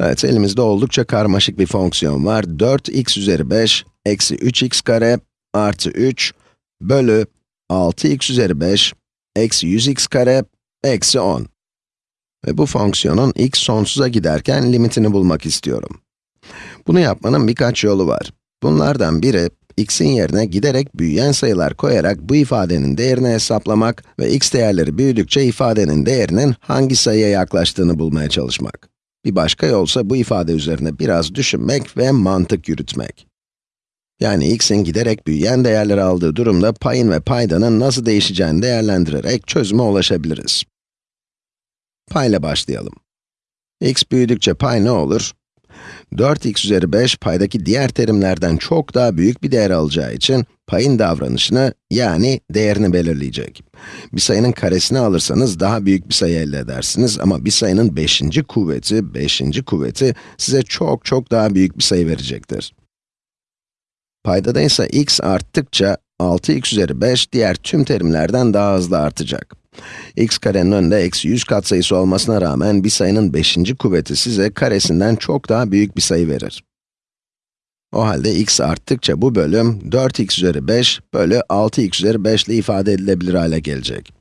Evet, elimizde oldukça karmaşık bir fonksiyon var. 4x üzeri 5, eksi 3x kare, artı 3, bölü 6x üzeri 5, eksi 100x kare, eksi 10. Ve bu fonksiyonun x sonsuza giderken limitini bulmak istiyorum. Bunu yapmanın birkaç yolu var. Bunlardan biri, x'in yerine giderek büyüyen sayılar koyarak bu ifadenin değerini hesaplamak ve x değerleri büyüdükçe ifadenin değerinin hangi sayıya yaklaştığını bulmaya çalışmak. Bir başka yolsa bu ifade üzerine biraz düşünmek ve mantık yürütmek. Yani x'in giderek büyüyen değerleri aldığı durumda payın ve paydanın nasıl değişeceğini değerlendirerek çözüme ulaşabiliriz. Payla başlayalım. x büyüdükçe pay ne olur? 4x üzeri 5 paydaki diğer terimlerden çok daha büyük bir değer alacağı için payın davranışını yani değerini belirleyecek. Bir sayının karesini alırsanız daha büyük bir sayı elde edersiniz ama bir sayının 5. kuvveti, 5. kuvveti size çok çok daha büyük bir sayı verecektir. Paydada ise x arttıkça 6x üzeri 5 diğer tüm terimlerden daha hızlı artacak x karenin önünde eksi 100 katsayısı olmasına rağmen bir sayının 5. kuvveti size karesinden çok daha büyük bir sayı verir. O halde x arttıkça bu bölüm 4x üzeri 5 bölü 6x üzeri 5 ile ifade edilebilir hale gelecek.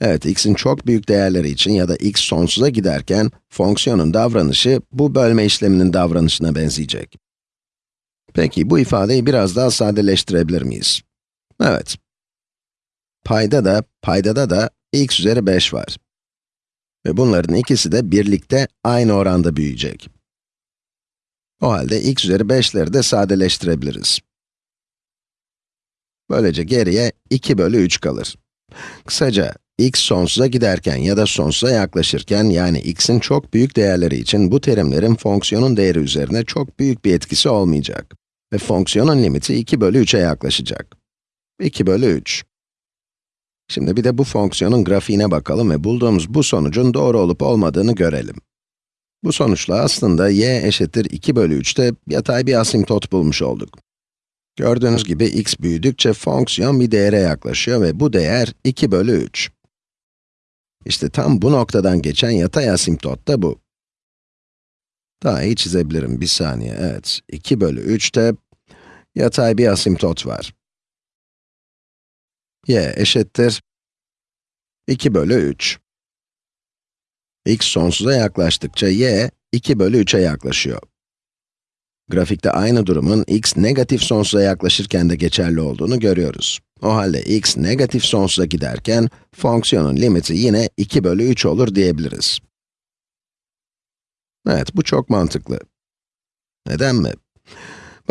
Evet, x'in çok büyük değerleri için ya da x sonsuza giderken, fonksiyonun davranışı bu bölme işleminin davranışına benzeyecek. Peki, bu ifadeyi biraz daha sadeleştirebilir miyiz? Evet, Payda da, paydada da x üzeri 5 var. Ve bunların ikisi de birlikte aynı oranda büyüyecek. O halde x üzeri 5'leri de sadeleştirebiliriz. Böylece geriye 2 bölü 3 kalır. Kısaca, x sonsuza giderken ya da sonsuza yaklaşırken, yani x'in çok büyük değerleri için bu terimlerin fonksiyonun değeri üzerine çok büyük bir etkisi olmayacak. Ve fonksiyonun limiti 2 bölü 3'e yaklaşacak. 2 bölü 3. Şimdi bir de bu fonksiyonun grafiğine bakalım ve bulduğumuz bu sonucun doğru olup olmadığını görelim. Bu sonuçla aslında y eşittir 2 bölü 3'te yatay bir asimtot bulmuş olduk. Gördüğünüz gibi x büyüdükçe fonksiyon bir değere yaklaşıyor ve bu değer 2 bölü 3. İşte tam bu noktadan geçen yatay asimtot da bu. Daha iyi çizebilirim, bir saniye, evet. 2 bölü 3'te yatay bir asimtot var y eşittir 2 bölü 3. x sonsuza yaklaştıkça y 2 bölü 3'e yaklaşıyor. Grafikte aynı durumun x negatif sonsuza yaklaşırken de geçerli olduğunu görüyoruz. O halde x negatif sonsuza giderken, fonksiyonun limiti yine 2 bölü 3 olur diyebiliriz. Evet, bu çok mantıklı. Neden mi?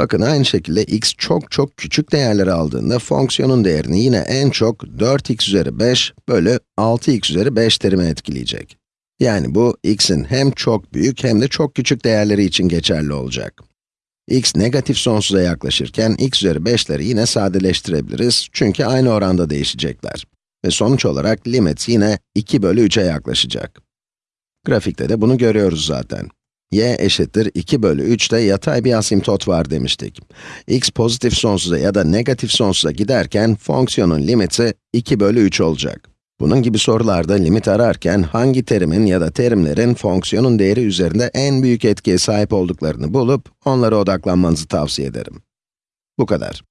Bakın aynı şekilde x çok çok küçük değerleri aldığında fonksiyonun değerini yine en çok 4x üzeri 5 bölü 6x üzeri 5 terime etkileyecek. Yani bu x'in hem çok büyük hem de çok küçük değerleri için geçerli olacak. x negatif sonsuza yaklaşırken x üzeri 5'leri yine sadeleştirebiliriz çünkü aynı oranda değişecekler. Ve sonuç olarak limit yine 2 bölü 3'e yaklaşacak. Grafikte de bunu görüyoruz zaten y eşittir 2 bölü 3'te yatay bir asimtot var demiştik. x pozitif sonsuza ya da negatif sonsuza giderken fonksiyonun limiti 2 bölü 3 olacak. Bunun gibi sorularda limit ararken hangi terimin ya da terimlerin fonksiyonun değeri üzerinde en büyük etkiye sahip olduklarını bulup onlara odaklanmanızı tavsiye ederim. Bu kadar.